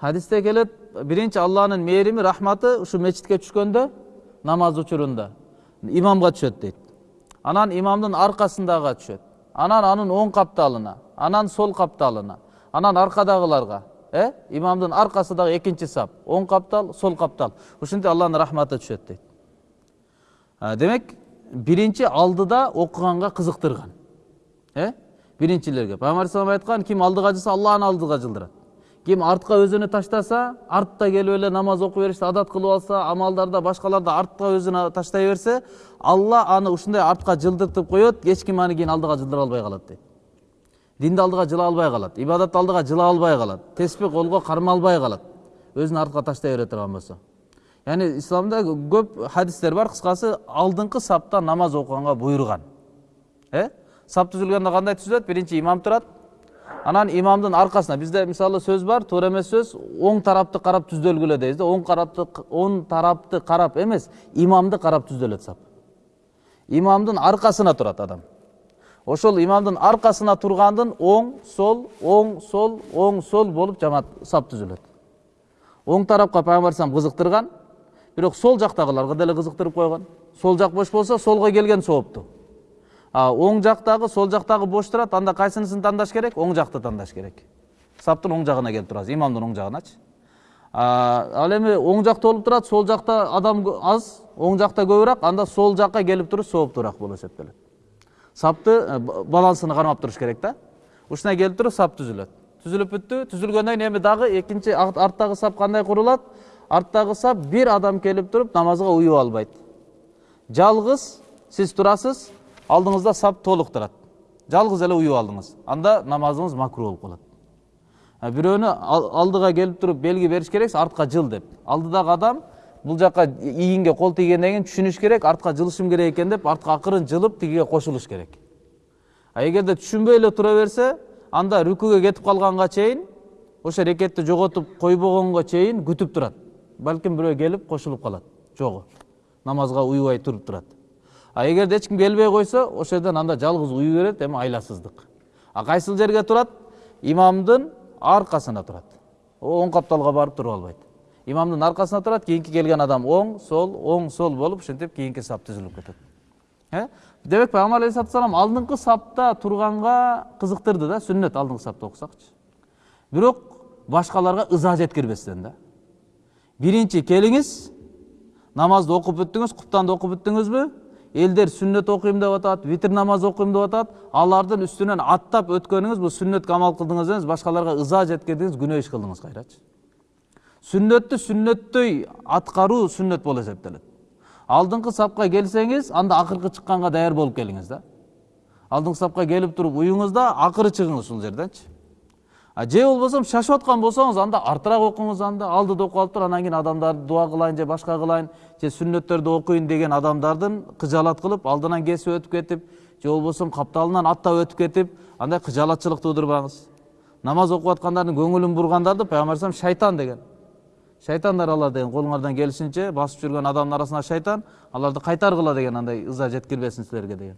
хадисте келет биринчи алланын мээрими рахматы ушу мечитке түшкөндө намаз учурунда имамга түшөт дейт анан имамдын аркасындагыга түшөт анан анын оң капталына анан сол капталына анан аркадагыларга э имамдын аркасы дагы экинчи сап оң каптал сол каптал ушинтип алланын рахматы түшөт дейт демек биринчи алдыда окуганга кызыктырган э биринчилерге пайгамбар алейхисалам айткан ким алдыга жылса алланы алдыга жылдырат ким артка өзүнү таштаса артта келип эле намаз окуй беришти адат кылып алса амалдарда башкаларда артка өзүн таштай берсе алла аны ушундай артка жылдыртып коет эч ким аны кийин алдыга жылдыра албай калат дейт динди алдыга жыла албай калат ибадатты алдыга жыла албай калат теспих колго кармалбай калат өзүн артка таштай бере турган болсо яғни исламда көп хадистер бар кыскасы алдыңкы сапта намаз окуганга буйруган э? Сап түзүлгөндө кандай түзүлөт биринчи имам турат анан имамдын аркасына бизде мисалы сөз бар туура эмес сөз оң тарапты карап түздөлгүлө дейбиз да оң тарапты оң тарапты карап эмес имамды карап түздөлөт сап имамдын аркасына турат адам ошол имамдын аркасына тургандын оң сол оң сол оң сол болуп жамаат сап түзүлөт оң тарапка пайгамбар алейхисалам кызыктырган бирок сол жактагыларга деле кызыктырып койгон сол жак бош болсо солго келген соопту оң жактагы сол жактагы бош турат анда кайсынысын тандаш керек? Оң жакты тандаш керек. Саптын оң жагына келип турасыз имамдын оң жагыначы ал эми оң жакта болуп турат сол жакта адам аз оң жакта көбүрөөк анда сол жакка келип туруш сооптуураак болуп эсептелет сапты балансыны кармап туруш керек да ушундай келип туруп сап түзүлөт түзүлүп бүттү түзүлгөндөн кийин эми дагы экинчи арттагы сап кандай курулат арттагы сап бир адам келип туруп намазга уюп албайт жалгыз сиз турасыз алдыңызда сап толук турат жалгыз эле уюп алдыңыз анда намазыңыз макру болуп калат бирөөнү алдыга келип туруп белги бериш керексиз артка жыл деп алдыдагы адам бул жака ийинге кол тийгенден кийин түшүнүш керек артка жылышым керек экен деп артка акырын жылып тигиге кошулуш керек а эгерде түшүнбөй эле тура берсе анда рүкүгө кетип калганга чейин ошо рекетти жоготуп койбогонго чейин күтүп турат балким бирөө келип кошулуп калат жогу намазга уюбай туруп турат а эгерде эч ким келбей койсо ошол жерден анда жалгыз уюй берет эми айласыздык а кайсыл жерге турат имамдын аркасына турат оң капталга барып туруп албайт имамдын аркасына турат кийинки келген адам оң сол оң сол болуп ушинтип кийинки сап түзүлүп кетет демек пайгамбар алейхисалату алдыңкы сапта турганга кызыктырды да сүннөт алдыңкы сапта окусакчы бирок башкаларга ыза жеткирбестен да. Биринчи келиңиз намазды окуп бүттүңүз куптанды окуп бүттүңүзбү элдер сүннөт окуйм деп атат витр намаз окуйм деп атат алардын үстүнөн аттап өткөнүңүз бул сүннөткө амал кылдыңыз эмес башкаларга ыза жеткирдиңиз күнөө иш кылдыңыз кайрачы сүннөттү сүннөттөй аткаруу сүннөт болуп эсептелет алдыңкы сапка келсеңиз анда акыркы чыкканга даяр болуп келиңиз да алдыңкы сапка келип туруп уюңуз да акыры чыгыңыз ушул жерденчи же болбосо шашып аткан болсоңуз анда артыраак окуңуз анда алдыда окуп алып туруп анан кийин адамдарды дуа кылайын же башка кылайын же сүннөттөрдү окуйн деген адамдардын кыжаалат кылып алдынан кесип өтүп кетип же болбосо капталынан аттап өтүп кетип андай кыжаалатчылык туудурбаңыз намаз окуп аткандардын көңүлүн бургандарды пайгамбар алейхисалам шайтан деген. Шайтандар алар деген колуңардан келишинче басып жүргөн адамдын арасында шайтан аларды кайтаргыла деген андай ыза жеткирбесин силерге деген.